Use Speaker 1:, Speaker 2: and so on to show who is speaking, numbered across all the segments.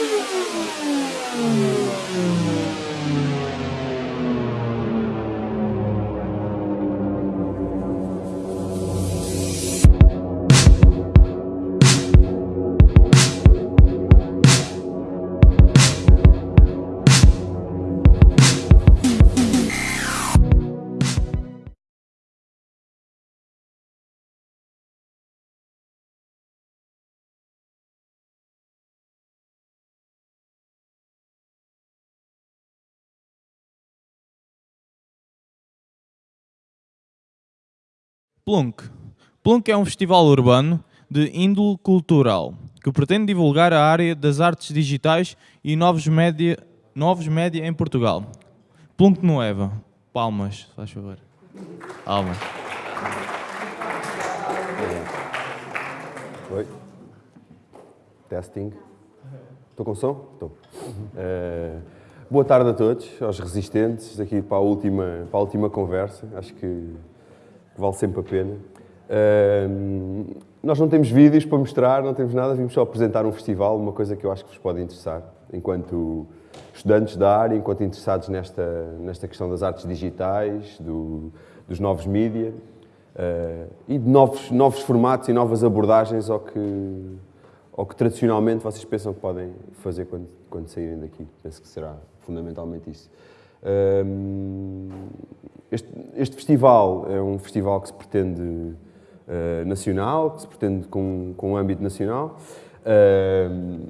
Speaker 1: Thank you. Plunk. Plunk é um festival urbano de índole cultural que pretende divulgar a área das artes digitais e novos média, novos média em Portugal. Plunk Nueva. Palmas, faz favor. Palmas.
Speaker 2: Oi. Testing. Estou com som? Estou. Uh, boa tarde a todos, aos resistentes, aqui para a última, para a última conversa. Acho que vale sempre a pena. Nós não temos vídeos para mostrar, não temos nada, vimos só apresentar um festival, uma coisa que eu acho que vos pode interessar, enquanto estudantes da área, enquanto interessados nesta, nesta questão das artes digitais, do, dos novos mídia uh, e de novos, novos formatos e novas abordagens ao que, ao que tradicionalmente vocês pensam que podem fazer quando, quando saírem daqui. Penso que será fundamentalmente isso. Uh, este, este, festival é um festival que se pretende uh, nacional, que se pretende com, com um âmbito nacional, uh,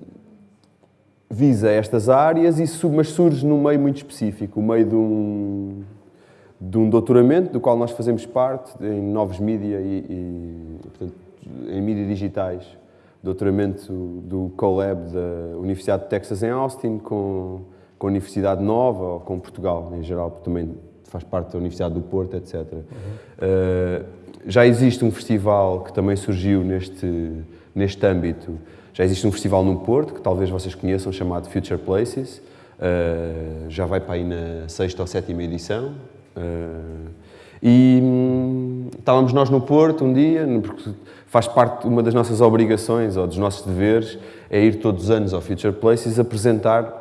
Speaker 2: visa estas áreas, e, mas surge num meio muito específico, o meio de um, de um doutoramento, do qual nós fazemos parte, em novos mídia e, e portanto, em mídias digitais, doutoramento do CoLab da Universidade de Texas em Austin, com, com a Universidade Nova, ou com Portugal em geral, também faz parte da Universidade do Porto, etc. Uhum. Uh, já existe um festival que também surgiu neste, neste âmbito. Já existe um festival no Porto, que talvez vocês conheçam, chamado Future Places. Uh, já vai para aí na sexta ou sétima edição. Uh, e hum, estávamos nós no Porto um dia, porque faz parte, uma das nossas obrigações ou dos nossos deveres, é ir todos os anos ao Future Places apresentar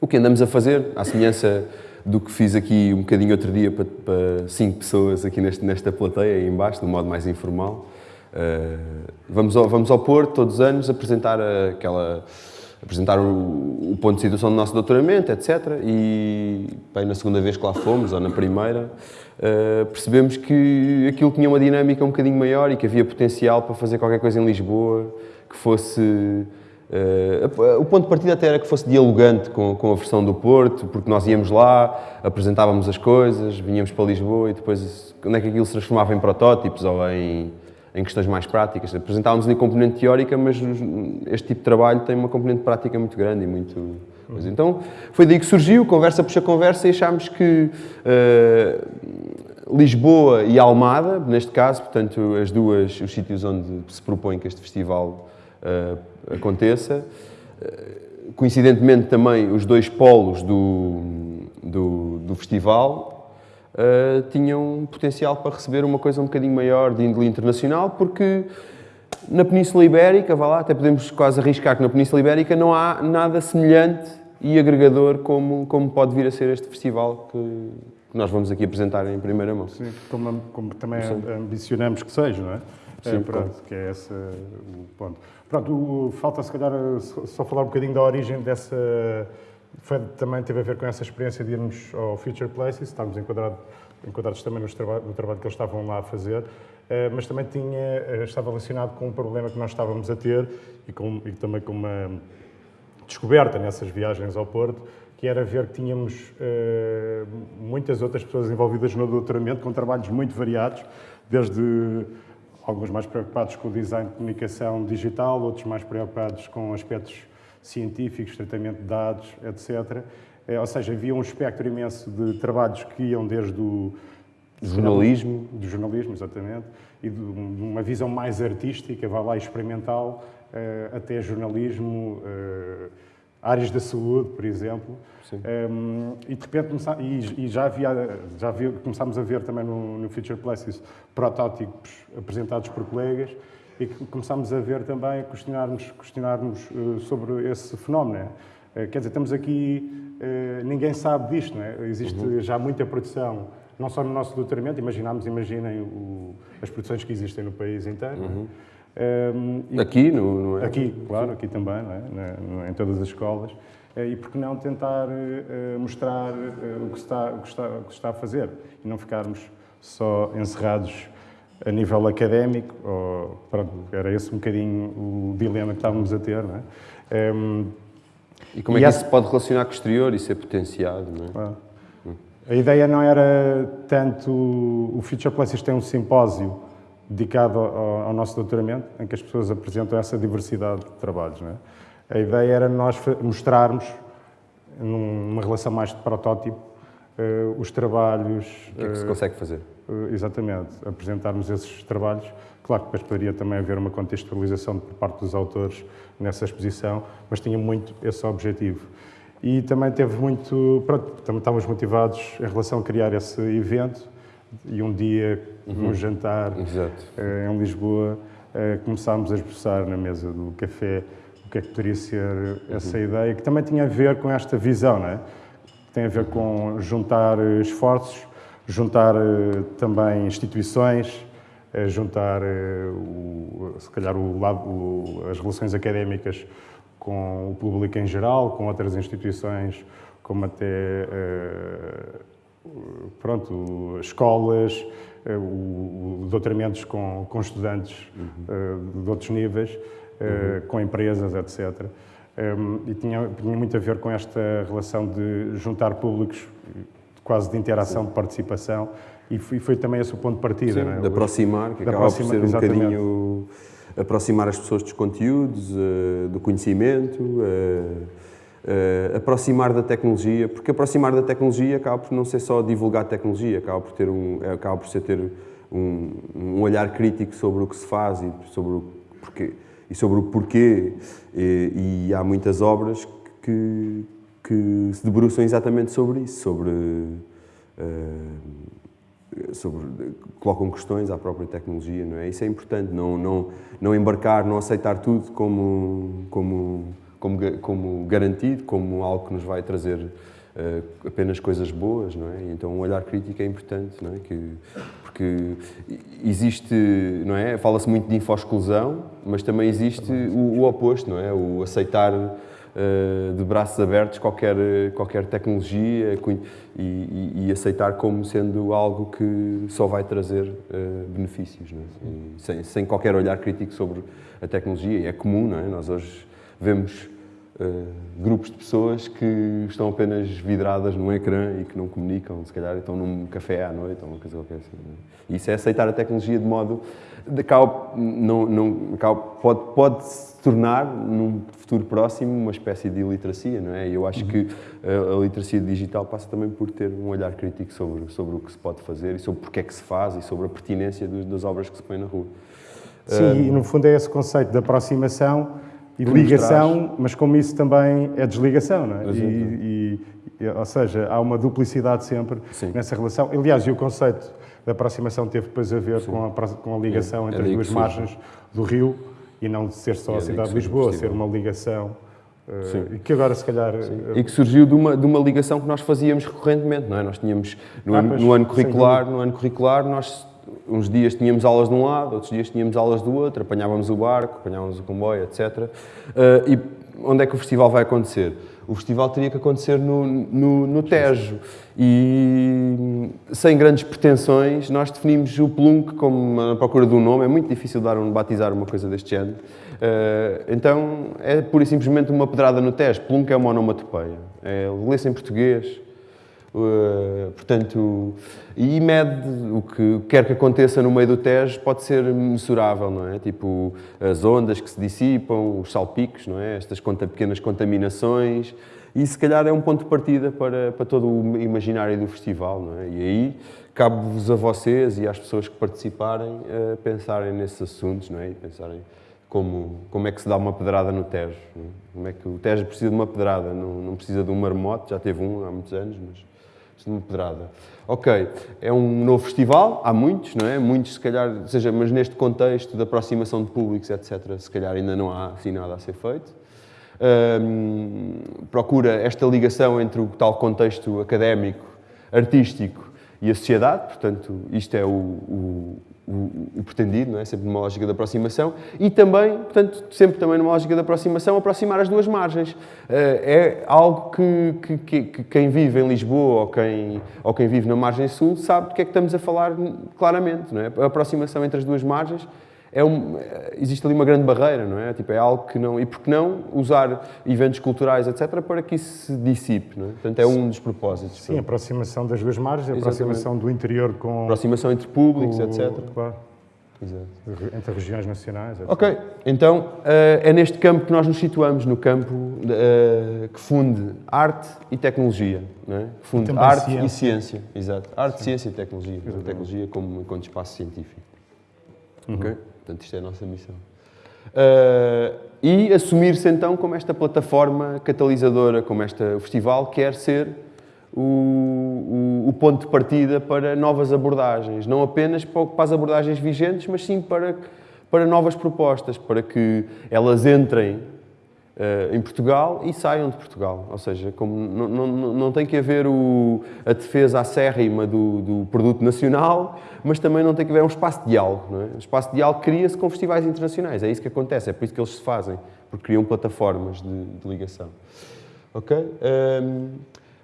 Speaker 2: o que andamos a fazer, à semelhança do que fiz aqui um bocadinho outro dia para, para cinco pessoas aqui neste, nesta plateia, aí embaixo, de um modo mais informal. Uh, vamos, ao, vamos ao Porto todos os anos apresentar aquela apresentar o, o, ponto de situação do nosso doutoramento, etc. E bem, na segunda vez que lá fomos, ou na primeira, uh, percebemos que aquilo tinha uma dinâmica um bocadinho maior e que havia potencial para fazer qualquer coisa em Lisboa que fosse Uh, o ponto de partida até era que fosse dialogante com, com, a versão do Porto, porque nós íamos lá, apresentávamos as coisas, vinhamos para Lisboa e depois onde é que aquilo se transformava em protótipos ou em, em questões mais práticas. Apresentávamos ali componente teórica, mas este tipo de trabalho tem uma componente prática muito grande e muito... Coisa. Então foi daí que surgiu, conversa puxa conversa e achámos que uh, Lisboa e Almada, neste caso, portanto as duas, os sítios onde se propõe que este festival uh, aconteça. Eh, coincidentemente também os dois polos do, do, do festival uh, tinham potencial para receber uma coisa um bocadinho maior de índole internacional, porque na Península Ibérica, vá lá, até podemos quase arriscar que na Península Ibérica não há nada semelhante e agregador como, como pode vir a ser este festival que, nós vamos aqui apresentar em primeira mão.
Speaker 3: Sim, como, como também ambicionamos que seja, não é? Sim, é, pronto, que é esse o ponto. Pronto, falta se calhar só falar um bocadinho da origem dessa. Foi, também teve a ver com essa experiência de irmos ao Future Places, estávamos enquadrados, enquadrados também no trabalho, no trabalho que eles estavam lá a fazer, eh, mas também tinha, eh, estava relacionado com um problema que nós estávamos a ter e, com, e também com uma descoberta nessas viagens ao Porto, que era ver que tínhamos uh, muitas outras pessoas envolvidas no doutoramento com trabalhos muito variados, desde alguns mais preocupados com o design de comunicação digital, outros mais preocupados com aspectos científicos, tratamento de dados, etc. É, ou seja, havia um espectro imenso de trabalhos que iam desde o
Speaker 2: jornalismo,
Speaker 3: do jornalismo, exatamente, e de uma visão mais artística, vai lá experimental, eh, até jornalismo, eh, áreas da saúde, por exemplo. Um, e de repente e, e já, havia, já havia, começámos a ver também no, no Future Places protótipos apresentados por colegas e começámos a ver também, a questionarmos, questionarmos uh, sobre esse fenómeno. Uh, quer dizer, estamos aqui, uh, ninguém sabe disto, não é? Existe uhum. já muita produção, não só no nosso doutoramento, imaginamos, imaginem o, as produções que existem no país inteiro. É? Uhum.
Speaker 2: Um, e, aqui, no,
Speaker 3: é? Aqui, claro, aqui também, não é? Em todas as escolas. E por que não tentar mostrar o que, está, o, que está, o que está a fazer e não ficarmos só encerrados a nível académico, ou, pronto, era esse um bocadinho o dilema que estávamos a ter, não é? Um,
Speaker 2: e como é que isso se pode relacionar com o exterior e ser potenciado, não é? Ah.
Speaker 3: A ideia não era tanto... O Future Places tem um simpósio dedicado ao, ao, nosso doutoramento, em que as pessoas apresentam essa diversidade de trabalhos, não é? A ideia era nós mostrarmos, numa relação mais de protótipo, uh, os trabalhos...
Speaker 2: O que é que se consegue fazer?
Speaker 3: Eh, exatamente, apresentarmos esses trabalhos. Claro que depois poderia também haver uma contextualização por parte dos autores nessa exposição, mas tinha muito esse objetivo. E também teve muito, pronto, também estávamos motivados em relação a criar esse evento e um dia, uhum. num jantar. Eh, em Lisboa, eh, começámos a expressar na mesa do café o que é que poderia ser essa uhum. ideia, que também tinha a ver com esta visão, não é? Tem a ver com juntar esforços juntar eh, também instituições, eh, juntar, eh, o, se calhar, o, o, as relações académicas com o público em geral, com outras instituições, como até pronto, escolas, o, doutoramentos com, com estudantes uhum. de outros níveis, uhum. com empresas, etc. e tinha, tinha muito a ver com esta relação de juntar públicos quase de interação, Sim. de participação, e foi, foi, também esse o ponto de partida.
Speaker 2: Sim,
Speaker 3: é?
Speaker 2: De aproximar, que de acaba aproxima, por ser um exatamente. bocadinho aproximar as pessoas dos conteúdos, do conhecimento, uh, aproximar da tecnologia, porque aproximar da tecnologia acaba por não ser só divulgar tecnologia, acaba por, ter um, acaba por ser ter um, um olhar crítico sobre o que se faz e sobre o porquê, e sobre o porquê, e, e há muitas obras que, que se debruçam exatamente sobre isso, sobre, uh, sobre colocam questões à própria tecnologia, não é? Isso é importante, não, não, não embarcar, não aceitar tudo como, como, como, como garantido, como algo que nos vai trazer uh, apenas coisas boas, não é? Então, um olhar crítico é importante, não é? Que, porque existe, não é? Fala-se muito de infosclusão, mas também existe o, o oposto, não é? O aceitar eh, de braços abertos qualquer, qualquer tecnologia e, e, e, aceitar como sendo algo que só vai trazer uh, benefícios, é? sem, sem qualquer olhar crítico sobre a tecnologia. E é comum, não é? Nós hoje vemos uh, grupos de pessoas que estão apenas vidradas num ecrã e que não comunicam, se calhar estão num café à noite ou uma coisa qualquer assim. É? Isso é aceitar a tecnologia de modo de não, não, pode, pode se tornar, num futuro próximo, uma espécie de iliteracia, não é? Eu acho uhum. que a, a, literacia digital passa também por ter um olhar crítico sobre, sobre o que se pode fazer e sobre porque é que se faz e sobre a pertinência dos, das obras que se põem na rua.
Speaker 3: Sim, um, e no fundo é esse conceito de aproximação e ligação, mas como isso também é desligação, não é? E, e, ou seja, há uma duplicidade sempre Sim. nessa relação. Aliás, e o conceito da aproximação teve depois a ver com a, com a, ligação é, entre as duas margens do rio e não de ser só a cidade de Lisboa, ser uma ligação uh, e que agora se calhar... Uh,
Speaker 2: e que surgiu de uma, de uma ligação que nós fazíamos recorrentemente, não é? Nós tínhamos, no, ah, ano, no ano curricular, no ano curricular, nós uns dias tínhamos aulas de um lado, outros dias tínhamos aulas do outro, apanhávamos o barco, apanhávamos o comboio, etc. Eh, e onde é que o festival vai acontecer? O festival teria que acontecer no, no, no Tejo. E sem grandes pretensões, nós definimos o Plunk como a procura de um nome. É muito difícil dar um, batizar uma coisa deste género. Uh, então, é pura e simplesmente uma pedrada no Tejo. Plunk é uma onomatopeia. É, lê-se em português, Uh, portanto, e mede o que quer que aconteça no meio do Tejo pode ser mensurável, não é? Tipo, as ondas que se dissipam, os salpicos, não é? Estas pequenas contaminações, e se calhar é um ponto de partida para, para todo o imaginário do festival, não é? E aí cabe-vos a vocês e às pessoas que participarem uh, pensarem nesses assuntos, não é? E pensarem como, como é que se dá uma pedrada no Tejo, é? Como é que o Tejo precisa de uma pedrada, não, não precisa de um marmote, já teve um há muitos anos, mas uma pedrada. Ok, é um novo festival, há muitos, não é? Muitos, se calhar, seja, mas neste contexto de aproximação de públicos, etc., se calhar ainda não há assim nada a ser feito. Um, procura esta ligação entre o tal contexto académico, artístico e a sociedade, portanto, isto é o, o, o, o, pretendido, não é? sempre numa lógica de aproximação, e também, portanto, sempre também numa lógica de aproximação, aproximar as duas margens. Eh, é algo que, que, que, que, quem vive em Lisboa ou quem, ou quem vive na margem sul sabe do que é que estamos a falar claramente. Não é? A aproximação entre as duas margens é um, existe ali uma grande barreira, não é? Tipo, é algo que não... E por que não usar eventos culturais, etc., para que isso se dissipe, não é? Portanto, é um dos propósitos.
Speaker 3: Sim, a aproximação das duas margens, a aproximação do interior com...
Speaker 2: Aproximação entre públicos,
Speaker 3: com,
Speaker 2: etc.
Speaker 3: Claro. Exato. Entre regiões nacionais, etc.
Speaker 2: Ok, então é neste campo que nós nos situamos, no campo que funde arte e tecnologia, não é? Que funde arte ciência. e ciência, exato. Arte, Sim. ciência e tecnologia. Exatamente. Tecnologia como enquanto espaço científico. Uhum. Ok? Portanto, isto é a nossa missão. Uh, e assumir-se então como esta plataforma catalisadora, como este festival quer ser o, o, o, ponto de partida para novas abordagens. Não apenas para as abordagens vigentes, mas sim para, para novas propostas, para que elas entrem em Portugal e saiam de Portugal. Ou seja, como não, tem que haver o, a defesa acérrima do, do, produto nacional, mas também não tem que haver um espaço de diálogo. É? O espaço de diálogo cria-se com festivais internacionais. É isso que acontece, é por isso que eles se fazem, porque criam plataformas de, de ligação. Ok? Um, ehm,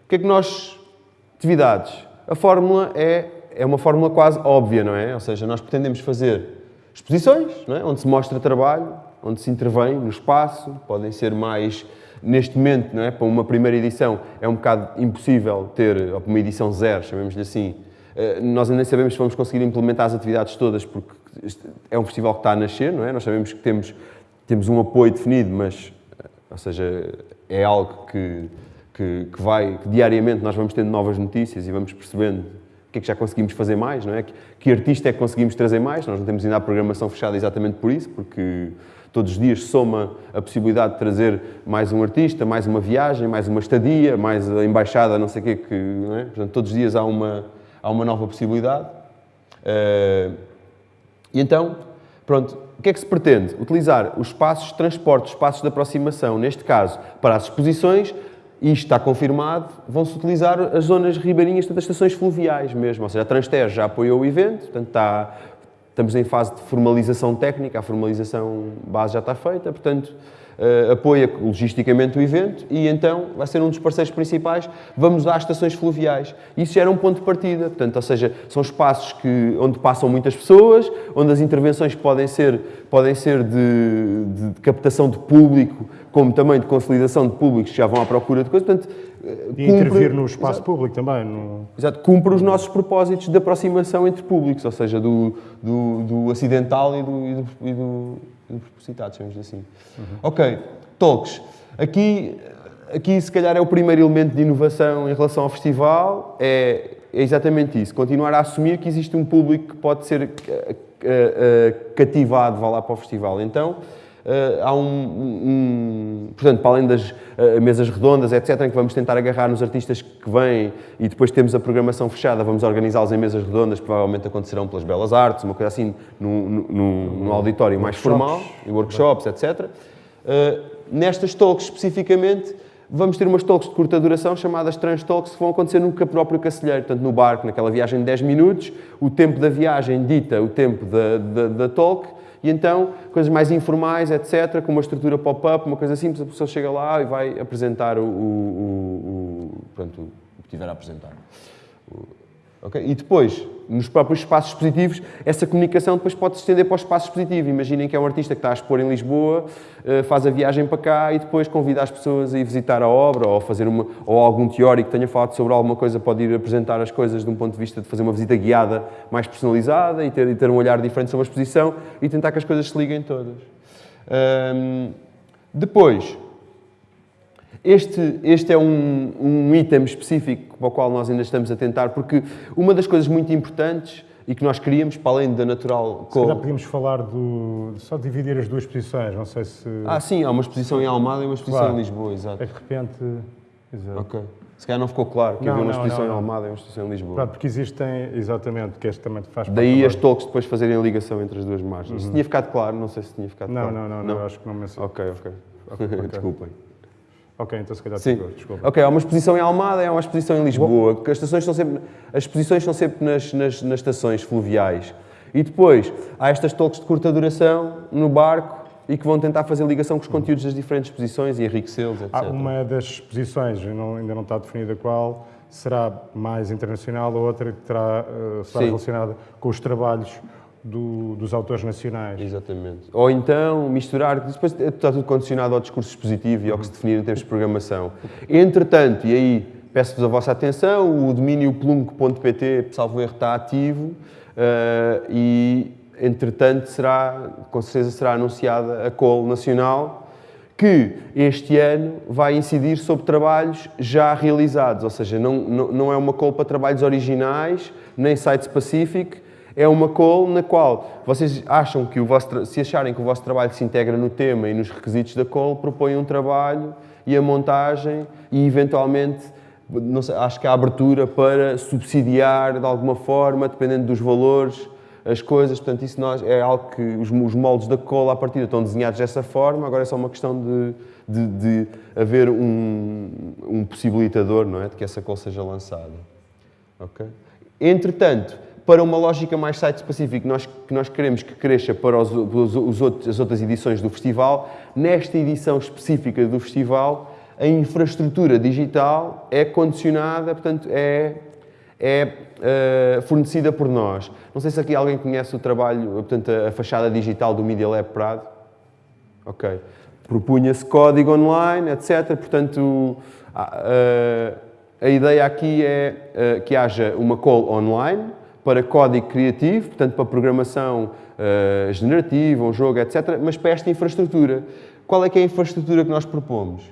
Speaker 2: o que é que nós... Atividades. A fórmula é, é uma fórmula quase óbvia, não é? Ou seja, nós pretendemos fazer exposições, é? onde se mostra trabalho, onde se intervém no espaço, podem ser mais neste momento, não é? para uma primeira edição, é um bocado impossível ter, uma edição zero, chamemos-lhe assim, eh, nós ainda nem sabemos se vamos conseguir implementar as atividades todas, porque é um festival que está a nascer, não é? Nós sabemos que temos, temos um apoio definido, mas, eh, ou seja, é algo que, que, que vai, que diariamente nós vamos tendo novas notícias e vamos percebendo o que é que já conseguimos fazer mais, não é? Que, que artista é que conseguimos trazer mais? Nós não temos ainda a programação fechada exatamente por isso, porque Todos os dias soma a possibilidade de trazer mais um artista, mais uma viagem, mais uma estadia, mais a embaixada, não sei o quê, que, é? Portanto, todos os dias há uma, há uma nova possibilidade. Uh, e então, pronto, o que é que se pretende? Utilizar os espaços de transporte, os espaços de aproximação, neste caso, para as exposições, e isto está confirmado, vão-se utilizar as zonas ribeirinhas, das estações fluviais mesmo. Ou seja, a Transter já apoiou o evento, portanto está Estamos em fase de formalização técnica, a formalização base já está feita, portanto, uh, apoia logisticamente o evento e então vai ser um dos parceiros principais. Vamos às estações fluviais. Isso já era um ponto de partida, portanto, ou seja, são espaços que, onde passam muitas pessoas, onde as intervenções podem ser, podem ser de, de captação de público, como também de consolidação de públicos que já vão à procura de coisas. Portanto,
Speaker 3: e cumpre, intervir no espaço exato, público também. No...
Speaker 2: Exato, cumpre os nossos propósitos de aproximação entre públicos, ou seja, do, do, do acidental e do, e do, e do, do propositado, chamamos assim. Uhum. Ok, talks. Aqui, aqui, se calhar, é o primeiro elemento de inovação em relação ao festival, é, é exatamente isso, continuar a assumir que existe um público que pode ser uh, uh, cativado, vá lá para o festival. Então, há um, um, Portanto, para além das uh, mesas redondas, etc., em que vamos tentar agarrar nos artistas que vêm e depois temos a programação fechada, vamos organizá-los em mesas redondas, provavelmente acontecerão pelas Belas Artes, uma coisa assim, num, num, num auditório mais formal, em workshops, etc. Eh, nestas talks, especificamente, vamos ter umas talks de curta duração chamadas trans talks que vão acontecer no próprio Cacilheiro, portanto no barco, naquela viagem de 10 minutos, o tempo da viagem dita o tempo da, da, da talk e então, coisas mais informais, etc., com uma estrutura pop-up, uma coisa simples, a pessoa chega lá e vai apresentar o, o, o, o pronto, o que tiver a apresentar. Okay? E depois, nos próprios espaços expositivos, essa comunicação depois pode se estender para o espaço expositivo. Imaginem que é um artista que está a expor em Lisboa, eh, faz a viagem para cá e depois convida as pessoas a ir visitar a obra ou, fazer uma, ou algum teórico que tenha falado sobre alguma coisa pode ir apresentar as coisas de um ponto de vista de fazer uma visita guiada mais personalizada e ter, e ter um olhar diferente sobre a exposição e tentar que as coisas se liguem todas. Depois, este, este é um, um item específico para o qual nós ainda estamos a tentar, porque uma das coisas muito importantes e que nós queríamos, para além da natural...
Speaker 3: Se calhar podíamos falar do... só dividir as duas exposições, não sei se...
Speaker 2: Ah, sim, há uma exposição em Almada e uma exposição claro. em Lisboa, exato.
Speaker 3: É de repente... Exato.
Speaker 2: Ok. Se calhar não ficou claro que
Speaker 3: Não,
Speaker 2: havia uma exposição
Speaker 3: não,
Speaker 2: em
Speaker 3: não.
Speaker 2: Almada e uma exposição em Lisboa.
Speaker 3: Pronto, porque existem, exatamente, que este também faz
Speaker 2: Daí as talks depois fazerem a ligação entre as duas margens. Se tinha ficado claro, não sei se tinha ficado
Speaker 3: Uhum.
Speaker 2: Claro.
Speaker 3: não, não, não, acho que não menciono.
Speaker 2: Ok, ok.
Speaker 3: Ok, ok.
Speaker 2: Desculpem.
Speaker 3: Ok, então se calhar
Speaker 2: Sim.
Speaker 3: ficou, desculpa.
Speaker 2: Ok, há uma exposição em Almada e há uma exposição em Lisboa. Que as, estações estão sempre, as exposições estão sempre nas, nas, nas estações fluviais. E depois há estas talks de curta duração no barco e que vão tentar fazer ligação com os conteúdos das diferentes exposições e enriquecê-los, etc.
Speaker 3: Há uma das exposições, ainda não está definida qual, será mais internacional, a outra que terá, eh, será
Speaker 2: Sim.
Speaker 3: relacionada com os trabalhos do- dos autores nacionais.
Speaker 2: Exatamente. Ou então misturar, depois está tudo condicionado ao discurso expositivo e ao que se definir em termos de programação. Entretanto, e aí peço-vos a vossa atenção, o domínio plunk.pt, salvo erro, está ativo eh, e, entretanto, será, com certeza será anunciada a call nacional que este ano vai incidir sobre trabalhos já realizados, ou seja, não, não, não é uma call para trabalhos originais, nem site-specific, é uma call na qual vocês acham que o vosso, se acharem que o vosso trabalho se integra no tema e nos requisitos da call, propõem um trabalho e a montagem e, eventualmente, sei, acho que há abertura para subsidiar de alguma forma, dependendo dos valores, as coisas, portanto, isso nós, é algo que os, os moldes da cola à partida estão desenhados dessa forma, agora é só uma questão de, de, de haver um, um possibilitador, não é? De que essa cola seja lançada. Ok? Entretanto, para uma lógica mais site-específica que nós, que nós queremos que cresça para os, os, os outros, as outras edições do festival, nesta edição específica do festival, a infraestrutura digital é condicionada, portanto, é, é eh, fornecida por nós. Não sei se aqui alguém conhece o trabalho, portanto, a, a fachada digital do Media Lab Prado. Ok. Propunha-se código online, etc. Portanto, a, a- a ideia aqui é eh, que haja uma call online para código criativo, portanto, para programação eh, generativa, um jogo, etc. Mas para esta infraestrutura. Qual é que é a infraestrutura que nós propomos?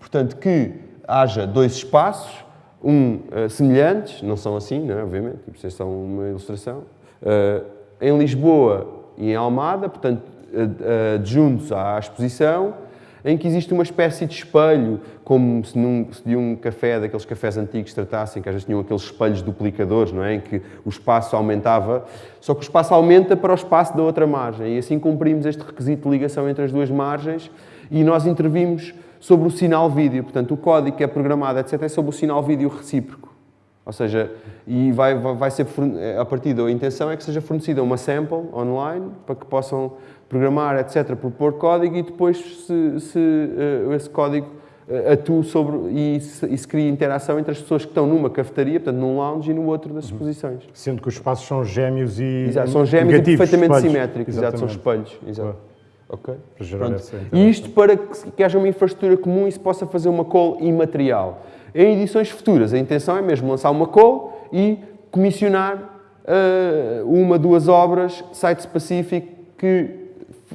Speaker 2: Portanto, que haja dois espaços, um eh, semelhantes, não são assim, não é? obviamente, tipo, vocês são uma ilustração, eh, em Lisboa e em Almada, portanto, ad- adjuntos à exposição, em que existe uma espécie de espelho, como se, num, se de um café, daqueles cafés antigos tratassem, que às vezes tinham aqueles espelhos duplicadores, não é? em que o espaço aumentava, só que o espaço aumenta para o espaço da outra margem, e assim cumprimos este requisito de ligação entre as duas margens, e nós intervimos sobre o sinal vídeo, portanto, o código que é programado, etc., é sobre o sinal vídeo recíproco. Ou seja, e vai, vai vai ser, a partir da intenção é que seja fornecida uma sample online para que possam programar, etc., propor código e depois se, se, eh, esse código eh, atue sobre e se, e se cria interação entre as pessoas que estão numa cafetaria, portanto, num lounge e no outro das exposições.
Speaker 3: Sendo que os espaços são gêmeos e
Speaker 2: Exato, são gêmeos e
Speaker 3: negativos,
Speaker 2: perfeitamente
Speaker 3: espelhos.
Speaker 2: simétricos, exato, são espelhos. Exato. Ok? E isto para que, que haja uma infraestrutura comum e se possa fazer uma call imaterial. Em edições futuras, a intenção é mesmo lançar uma call e comissionar eh, uma, duas obras, site-specific, que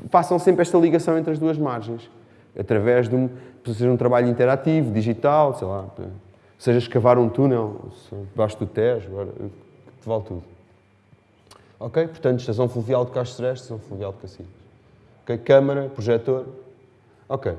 Speaker 2: façam sempre esta ligação entre as duas margens. Através de um, seja um trabalho interativo, digital, sei lá, seja escavar um túnel debaixo do Tejo, agora, que vale tudo. Ok? Portanto, estação fluvial de Castro Sereste, estação fluvial de Cacilhas. Ok? Câmara, projetor. Ok.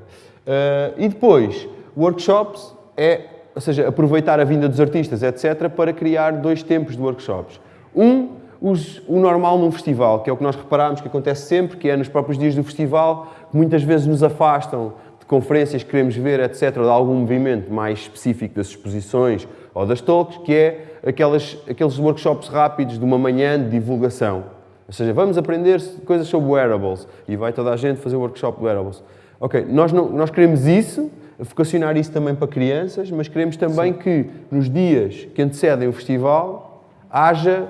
Speaker 2: Eh, e depois, workshops é, ou seja, aproveitar a vinda dos artistas, etc., para criar dois tempos de workshops. Um, os- o normal num festival, que é o que nós reparamos que acontece sempre, que é nos próprios dias do festival, que muitas vezes nos afastam de conferências que queremos ver, etc., ou de algum movimento mais específico das exposições ou das talks, que é aquelas, aqueles workshops rápidos de uma manhã de divulgação. Ou seja, vamos aprender coisas sobre wearables e vai toda a gente fazer o workshop de wearables. Ok, nós, não, nós queremos isso, vocacionar isso também para crianças, mas queremos também que nos dias que antecedem o festival haja,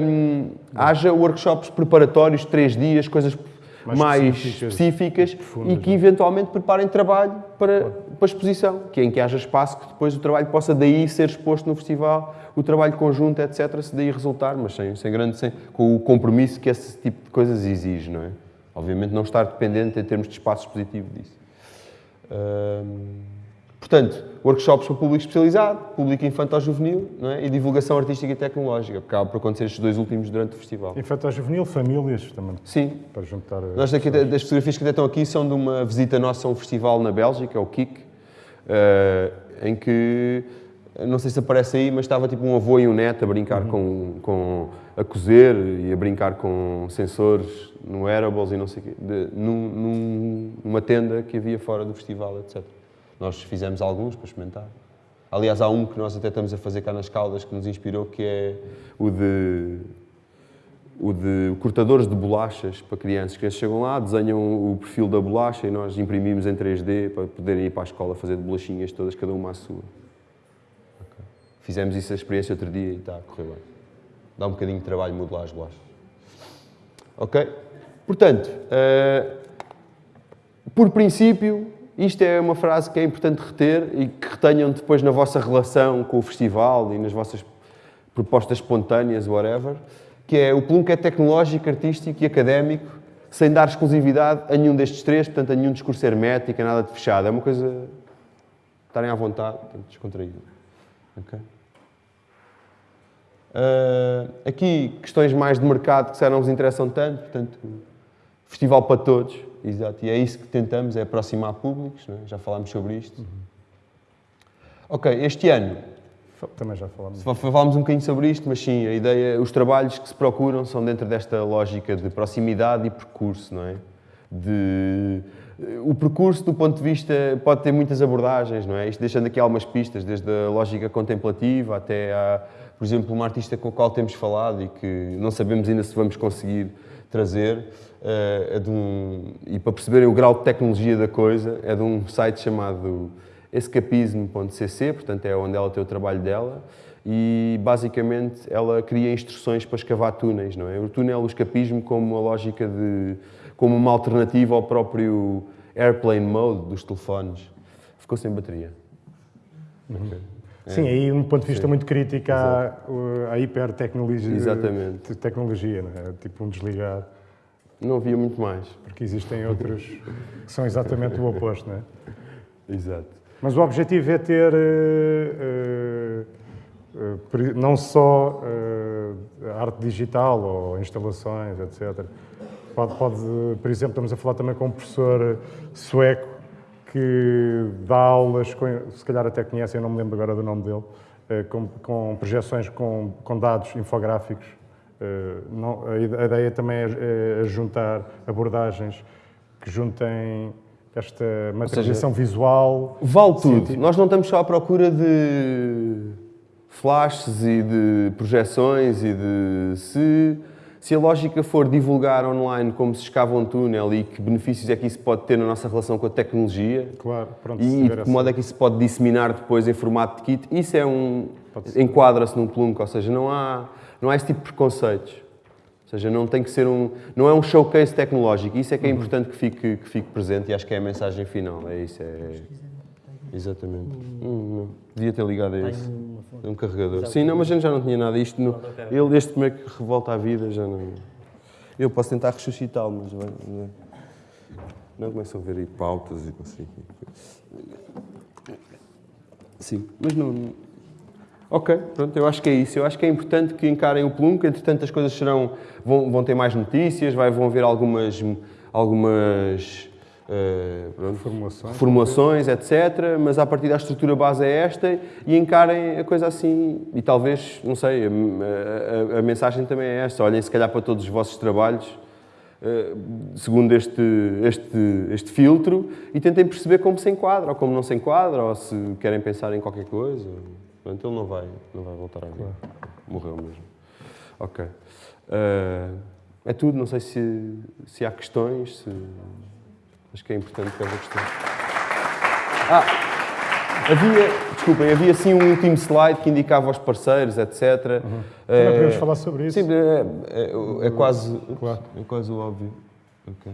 Speaker 2: hum, haja workshops preparatórios, três dias, coisas mais,
Speaker 3: Mais
Speaker 2: específicas,
Speaker 3: específicas,
Speaker 2: e que eventualmente preparem trabalho para, para a exposição, que é em que haja espaço que depois o trabalho possa daí ser exposto no festival, o trabalho conjunto, etc., se daí resultar, mas sem, sem grande, sem, com o compromisso que esse tipo de coisas exige, não é? Obviamente não estar dependente em termos de espaço expositivo disso. Hum, portanto, workshops para público especializado, público infantil-juvenil é? e divulgação artística e tecnológica, porque acaba por acontecer estes dois últimos durante o festival.
Speaker 3: Infantil juvenil, famílias também,
Speaker 2: Sim,
Speaker 3: para juntar. eh,
Speaker 2: nós daqui, das fotografias que até estão aqui são de uma visita nossa a um festival na Bélgica, o KIK, eh, em que não sei se aparece aí, mas estava tipo um avô e um neto a brincar com, com a cozer e a brincar com sensores no wearables e não sei o quê, de, num, num- numa tenda que havia fora do festival, etc. Nós fizemos alguns para experimentar. Aliás, há um que nós até estamos a fazer cá nas Caldas que nos inspirou, que é o de o de cortadores de bolachas para crianças. As crianças chegam lá, desenham o perfil da bolacha e nós imprimimos em 3D para poderem ir para a escola fazer de bolachinhas todas, cada uma à sua. Ok. Fizemos isso a experiência outro dia e está a correr bem. Dá um bocadinho de trabalho modelar as bolachas. Ok? Portanto, eh, por princípio, isto é uma frase que é importante reter e que retenham depois na vossa relação com o festival e nas vossas propostas espontâneas, whatever, que é o Plunk é tecnológico, artístico e académico, sem dar exclusividade a nenhum destes três, portanto, a nenhum discurso hermético, a nada de fechado. É uma coisa... estarem à vontade, descontraído. Ok? Ah, aqui, questões mais de mercado que calhar não vos interessam tanto, portanto, festival para todos, exato, e é isso que tentamos, é aproximar públicos, é? já falámos sobre isto. Ok, este ano,
Speaker 3: Também já falámos.
Speaker 2: fa- falámos um bocadinho sobre isto, mas sim, a ideia, os trabalhos que se procuram são dentro desta lógica de proximidade e percurso, não é? De, o percurso, do ponto de vista, pode ter muitas abordagens, não é? Isto deixando aqui algumas pistas, desde a lógica contemplativa até a, por exemplo, uma artista com a qual temos falado e que não sabemos ainda se vamos conseguir trazer, eh, é de um, e para perceberem o grau de tecnologia da coisa, é de um site chamado escapismo.cc, portanto é onde ela tem o trabalho dela, e basicamente ela cria instruções para escavar túneis, não é? O túnel, o escapismo como uma lógica de, como uma alternativa ao próprio airplane mode dos telefones. Ficou sem bateria. Ok.
Speaker 3: Sim, aí um ponto de vista muito crítico à, à hipertecnologia.
Speaker 2: Exatamente.
Speaker 3: Tecnologia, não é? Tipo um desligar,
Speaker 2: Não havia muito mais.
Speaker 3: porque existem outros que são exatamente o oposto, não é?
Speaker 2: Exato.
Speaker 3: Mas o objetivo é ter eh, eh, por- não só eh, arte digital ou instalações, etc. Pode, pode, por exemplo, estamos a falar também com um professor sueco que dá aulas, se calhar até conhecem, eu não me lembro agora do nome dele, eh, com, com projeções com, com dados infográficos. Eh, não- a ide- a ideia também é, é juntar abordagens que juntem esta materialização visual
Speaker 2: Vale tudo. Nós não estamos só à procura de flashes e de projeções e de se, se a lógica for divulgar online como se escava um túnel e que benefícios é que isso pode ter na nossa relação com a tecnologia
Speaker 3: Claro, pronto.
Speaker 2: e de que
Speaker 3: essa-
Speaker 2: modo é que isso se pode disseminar depois em formato de kit, isso é um enquadra-se num plunk, ou seja, não há não há esse tipo de preconceitos. Ou seja, não tem que ser um não é um showcase tecnológico, isso é que é importante que fique que fique presente e acho que é a mensagem final, é isso, é Exatamente. Hum, não. Devia ter ligado a. É um carregador. Sim, não, mas a gente já não tinha nada. Isto no, ele, este como é que revolta à vida, já não. Eu posso tentar ressuscitá-lo, mas vai. Não, não começam a ver aí pautas e não sei o quê. Sim, mas não. Ok, pronto, eu acho que é isso. Eu acho que é importante que encarem o Plunk. Entretanto, as coisas serão, vão, vão ter mais notícias, vai, vão haver algumas, algumas eh,
Speaker 3: Formulações.
Speaker 2: formulações, etc. Mas a partir da estrutura base é esta e encarem a coisa assim. E talvez, não sei, a, a- a mensagem também é esta. Olhem, se calhar, para todos os vossos trabalhos, eh, segundo este, este, este filtro, e tentem perceber como se enquadra ou como não se enquadra, ou se querem pensar em qualquer coisa. Portanto, ele não vai, não vai voltar a vir. Morreu mesmo. Ok. Eh, é tudo, não sei se, se há questões, se... acho que é importante que haja questões. Ah, havia, desculpem, havia sim um último slide que indicava os parceiros, etc.
Speaker 3: Também podemos falar sobre isso.
Speaker 2: Sim, é, é- é quase,
Speaker 3: Claro.
Speaker 2: é quase o óbvio. Ok.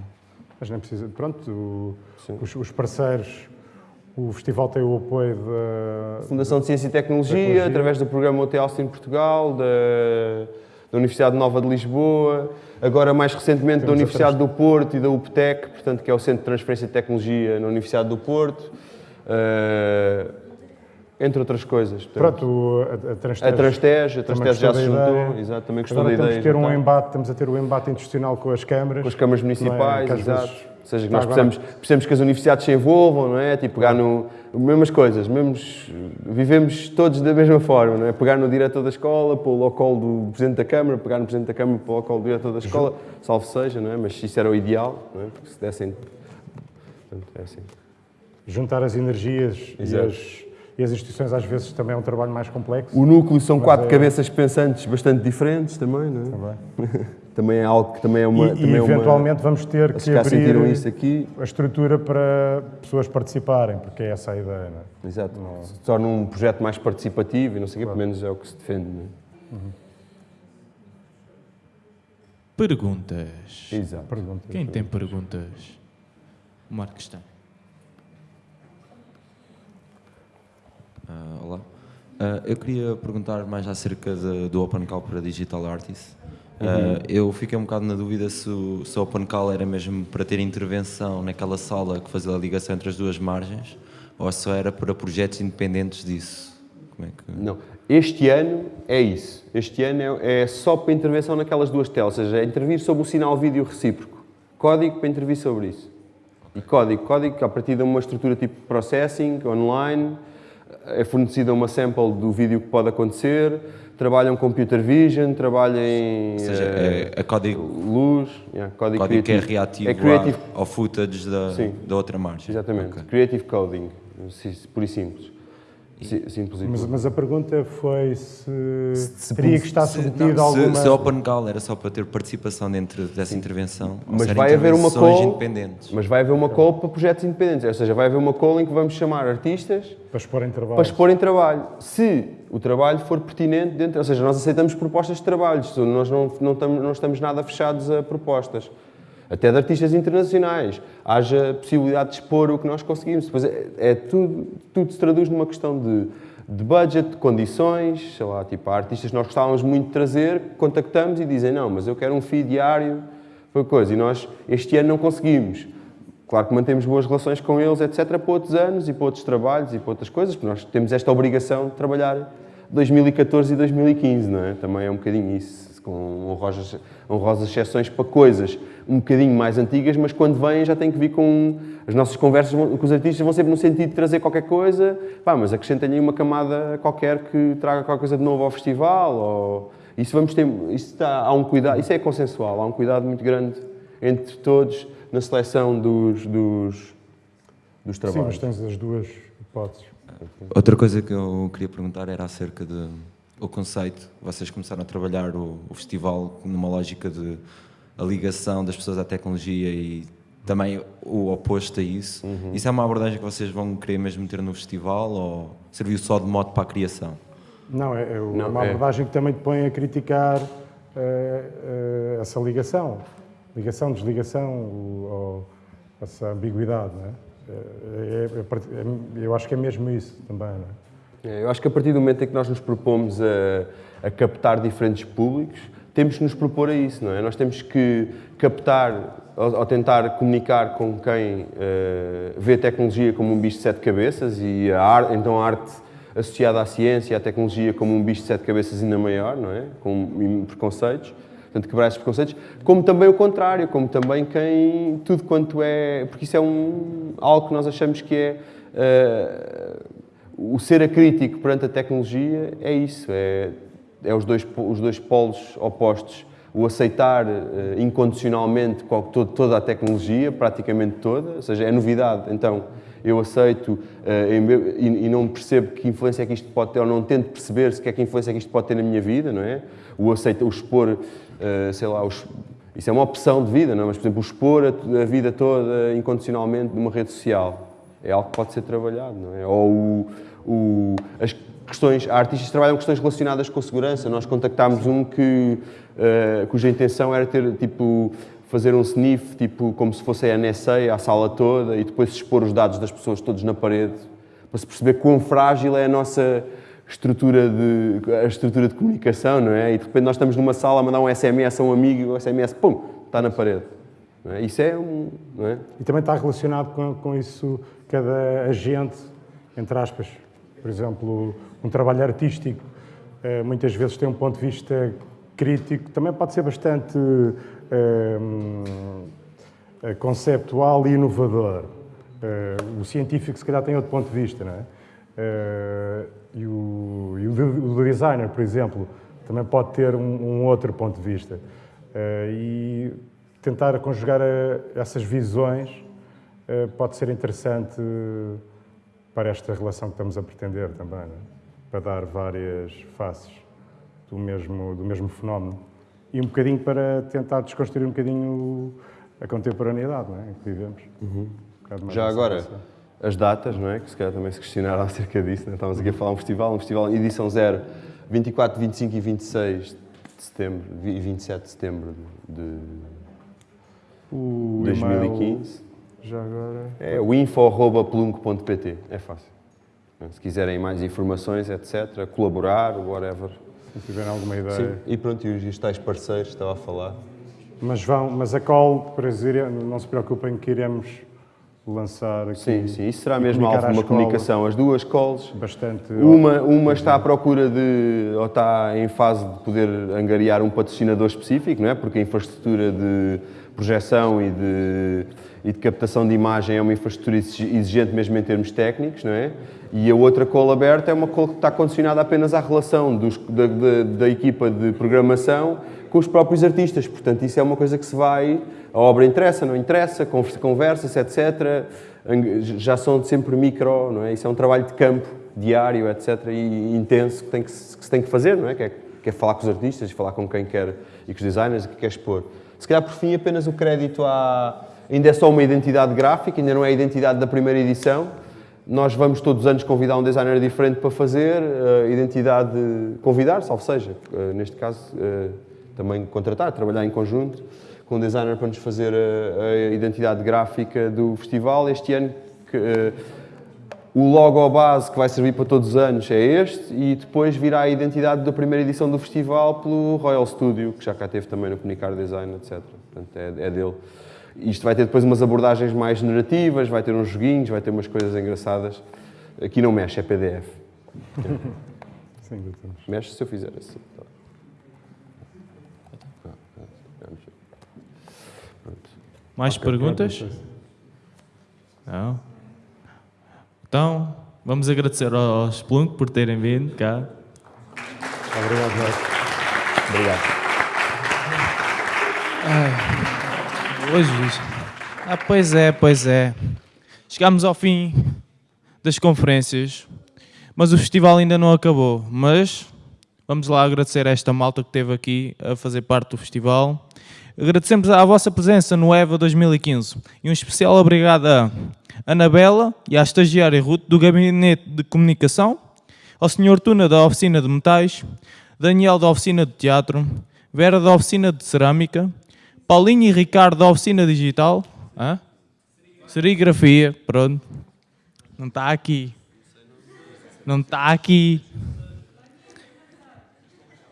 Speaker 3: Mas nem precisa. Pronto, o- os, os parceiros, o festival tem o apoio da.
Speaker 2: Fundação de Ciência e Tecnologia,
Speaker 3: Tecnologia.
Speaker 2: através do programa OT Austin Portugal, da, da Universidade Nova de Lisboa, agora mais recentemente da
Speaker 3: Temos a
Speaker 2: Universidade do Porto e da UPTEC, portanto, que é o Centro de Transferência de Tecnologia na Universidade do Porto, eh, entre outras coisas. Portanto,
Speaker 3: Pronto, a, a
Speaker 2: a
Speaker 3: Transtege.
Speaker 2: Transtege, a Transtege já se juntou, exato, também gostou da ideia.
Speaker 3: de ter um
Speaker 2: está.
Speaker 3: embate, estamos a ter o embate institucional com as câmaras.
Speaker 2: Com as câmaras
Speaker 3: é?
Speaker 2: municipais,
Speaker 3: às
Speaker 2: exato.
Speaker 3: vezes
Speaker 2: Ou seja, que nós precisamos, precisamos que as universidades se envolvam, não é? Tipo, pegar no... Mesmas coisas, mesmos, vivemos todos da mesma forma, não é? Pegar no diretor da escola, pô-lo ao colo do Presidente da Câmara, pegar no Presidente da Câmara, pô-lo ao colo do diretor da escola, salvo seja, não é? Mas isso era o ideal, não é? Porque se dessem... Portanto, é assim.
Speaker 3: Juntar as energias e as, e as, instituições às vezes também é um trabalho mais complexo.
Speaker 2: O núcleo são quatro é... cabeças pensantes bastante diferentes também, não é? Também. também é algo que também é uma.
Speaker 3: E,
Speaker 2: também
Speaker 3: e eventualmente
Speaker 2: é
Speaker 3: uma, vamos ter que abrir isso aqui. a estrutura para pessoas participarem, porque é essa a ideia, não é?
Speaker 2: Exato. Não... Se torna um projeto mais participativo e não sei o claro. que, pelo menos é o que se defende, não é? Uhum.
Speaker 1: Perguntas.
Speaker 2: Exato.
Speaker 1: Perguntas. Quem tem perguntas? O Marcos tem.
Speaker 4: Uh, olá. Uh, eu queria perguntar mais acerca de, do Open Call para Digital Artists. Uh, eu fiquei um bocado na dúvida se o, se o Open Call era mesmo para ter intervenção naquela sala que fazia a ligação entre as duas margens ou se era para projetos independentes disso. Como é que...
Speaker 2: Não, este ano é isso. Este ano é, é só para intervenção naquelas duas telas, ou seja, é intervir sobre o sinal vídeo recíproco. Código para intervir sobre isso. E código, código a partir de uma estrutura tipo processing, online, é fornecida uma sample do vídeo que pode acontecer, trabalham computer vision, trabalham em
Speaker 4: Ou seja, é, é código,
Speaker 2: luz, yeah,
Speaker 4: código, código que é reativo é creative, ao footage da, da outra margem.
Speaker 2: Exatamente, okay. creative coding, por e simples.
Speaker 3: Mas, mas, a pergunta foi se, se teria que estar submetido a alguma...
Speaker 4: Se, se Open Call era só para ter participação dentro dessa intervenção,
Speaker 2: mas vai haver uma call, independentes. Mas vai haver uma call para projetos independentes, ou seja, vai haver uma call em que vamos chamar artistas
Speaker 3: para expor em trabalho.
Speaker 2: Para expor em trabalho. Se o trabalho for pertinente dentro, ou seja, nós aceitamos propostas de trabalhos, nós não, não, estamos, não estamos nada fechados a propostas até de artistas internacionais, haja possibilidade de expor o que nós conseguimos. Depois é, é tudo, tudo se traduz numa questão de, de budget, de condições, sei lá, tipo, há artistas que nós gostávamos muito de trazer, contactamos e dizem, não, mas eu quero um fee diário, foi coisa, e nós este ano não conseguimos. Claro que mantemos boas relações com eles, etc., para outros anos e para outros trabalhos e para outras coisas, porque nós temos esta obrigação de trabalhar 2014 e 2015, não é? Também é um bocadinho isso, com honrosas, honrosas exceções para coisas um bocadinho mais antigas, mas quando vêm já tem que vir com... As nossas conversas com os artistas vão sempre no sentido de trazer qualquer coisa, pá, mas acrescentem-lhe uma camada qualquer que traga qualquer coisa de novo ao festival, ou... Isso vamos ter... Isso está, há um cuidado... Isso é consensual, há um cuidado muito grande entre todos na seleção dos, dos, dos trabalhos.
Speaker 3: Sim, mas tens as duas hipóteses.
Speaker 4: Outra coisa que eu queria perguntar era acerca de o conceito. Vocês começaram a trabalhar o, o festival numa lógica de a ligação das pessoas à tecnologia e também o oposto a isso. Uhum. Isso é uma abordagem que vocês vão querer mesmo ter no festival ou serviu só de modo para a criação?
Speaker 3: Não, é, é uma é. abordagem que também te põe a criticar uh, uh, essa ligação. Ligação, desligação, ou, essa ambiguidade, não é? É, é? Eu acho que é mesmo isso também, não
Speaker 2: é? Eu acho que a partir do momento em que nós nos propomos a, a captar diferentes públicos, temos que nos propor a isso, não é? Nós temos que captar ou, tentar comunicar com quem uh, vê a tecnologia como um bicho de sete cabeças e a arte, então a arte associada à ciência e à tecnologia como um bicho de sete cabeças ainda maior, não é? Com preconceitos, portanto quebrar esses preconceitos, como também o contrário, como também quem, tudo quanto é, porque isso é um, algo que nós achamos que é uh, o ser acrítico perante a tecnologia é isso, é é os dois, os dois polos opostos. O aceitar uh, incondicionalmente toda a tecnologia, praticamente toda, ou seja, é novidade. Então, eu aceito uh, e, e, não percebo que influência é que isto pode ter, ou não tento perceber se que é que influência é que isto pode ter na minha vida, não é? O aceito, o expor, uh, sei lá, os, isso é uma opção de vida, não é? Mas, por exemplo, o expor a, a, vida toda incondicionalmente numa rede social é algo que pode ser trabalhado, não é? Ou o, o, as, questões, há artistas que trabalham questões relacionadas com segurança. Nós contactámos um que, uh, cuja intenção era ter, tipo, fazer um sniff, tipo, como se fosse a NSA, a sala toda, e depois expor os dados das pessoas todos na parede, para se perceber quão frágil é a nossa estrutura de, a estrutura de comunicação, não é? E de repente nós estamos numa sala a mandar um SMS a um amigo e o SMS, pum, está na parede. É? Isso é um... É?
Speaker 3: E também está relacionado com, com isso cada agente, entre aspas, por exemplo, um trabalho artístico eh, muitas vezes tem um ponto de vista crítico, também pode ser bastante uh, conceptual e inovador. o científico, se calhar, tem outro ponto de vista, não é? e o, e o, designer, por exemplo, também pode ter um, um outro ponto de vista. e tentar conjugar essas visões pode ser interessante para esta relação que estamos a pretender também, é? para dar várias faces do mesmo, do mesmo fenómeno. E um bocadinho para tentar desconstruir um bocadinho a contemporaneidade é? em que vivemos.
Speaker 2: Uhum. Um Já agora, relação. as datas, não é? que se calhar também se questionaram acerca disso, é? estávamos aqui a falar um festival, um festival edição zero, 24, 25 e 26 de setembro e 27 de setembro de
Speaker 3: o
Speaker 2: 2015.
Speaker 3: Já agora.
Speaker 2: É o info.plunk.pt, é fácil. Se quiserem mais informações, etc., colaborar, whatever.
Speaker 3: Se tiverem alguma ideia.
Speaker 2: Sim, e pronto, e os tais parceiros, estava a falar.
Speaker 3: Mas, vão, mas a call, para dizer, não se preocupem que iremos lançar aqui.
Speaker 2: Sim, sim, isso será mesmo alvo de uma comunicação. As duas calls,
Speaker 3: bastante
Speaker 2: uma, uma está à procura de, ou está em fase de poder angariar um patrocinador específico, não é? Porque a infraestrutura de projeção e de, e de captação de imagem é uma infraestrutura exigente mesmo em termos técnicos, não é? E a outra call aberta é uma call que está condicionada apenas à relação dos, da, da, da, equipa de programação com os próprios artistas. Portanto, isso é uma coisa que se vai... A obra interessa, não interessa, conversa-se, etc. Já são sempre micro, não é? Isso é um trabalho de campo, diário, etc. E intenso que, tem que, que se tem que fazer, não é? Que é, que é falar com os artistas, falar com quem quer e com os designers que quer expor. Se calhar, por fim, apenas o crédito à... Ainda é só uma identidade gráfica, ainda não é a identidade da primeira edição. Nós vamos todos os anos convidar um designer diferente para fazer, uh, identidade, convidar, salvo seja, uh, neste caso, uh, também contratar, trabalhar em conjunto com um designer para nos fazer a, a identidade gráfica do festival. Este ano, que, o logo base que vai servir para todos os anos é este e depois virá a identidade da primeira edição do festival pelo Royal Studio, que já cá teve também no Comunicar Design, etc. Portanto, é, é dele. Isto vai ter depois umas abordagens mais narrativas, vai ter uns joguinhos, vai ter umas coisas engraçadas. Aqui não mexe, é PDF.
Speaker 3: Sim,
Speaker 2: mexe se eu fizer assim.
Speaker 1: Mais okay, perguntas? Não? Então, vamos agradecer aos Splunk por terem vindo cá.
Speaker 3: Obrigado, Jorge.
Speaker 2: Obrigado.
Speaker 1: Ai, hoje. Ah, pois é, pois é. Chegámos ao fim das conferências, mas o festival ainda não acabou. Mas vamos lá agradecer a esta malta que esteve aqui a fazer parte do festival. Agradecemos a vossa presença no EVA 2015 e um especial obrigado a Anabela e à estagiária Ruth do Gabinete de Comunicação, ao Sr. Tuna da Oficina de Metais, Daniel da Oficina de Teatro, Vera da Oficina de Cerâmica, Paulinho e Ricardo da Oficina Digital, Hã? serigrafia, pronto, não está aqui, não está aqui.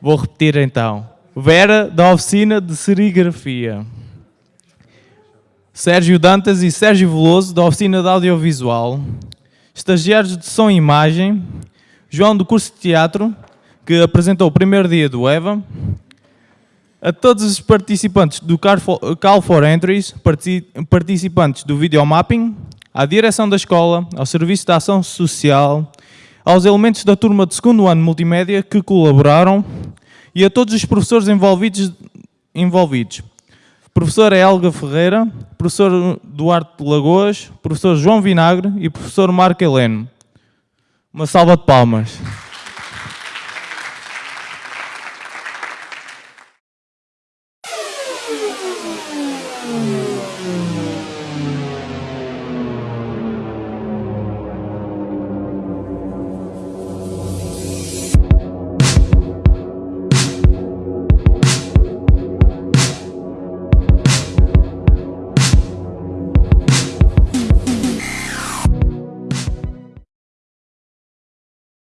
Speaker 1: Vou repetir então. Vera da Oficina de Serigrafia. Sérgio Dantas e Sérgio Veloso, da Oficina de Audiovisual, estagiários de Som e Imagem, João do curso de Teatro, que apresentou o primeiro dia do EVA, a todos os participantes do Call for Entries, participantes do Videomapping, à direção da escola, ao Serviço de Ação Social, aos elementos da turma de segundo ano multimédia que colaboraram e a todos os professores envolvidos, envolvidos professora Helga Ferreira, professor Duarte de Lagoas, professor João Vinagre e professor Marco Heleno. Uma salva de palmas.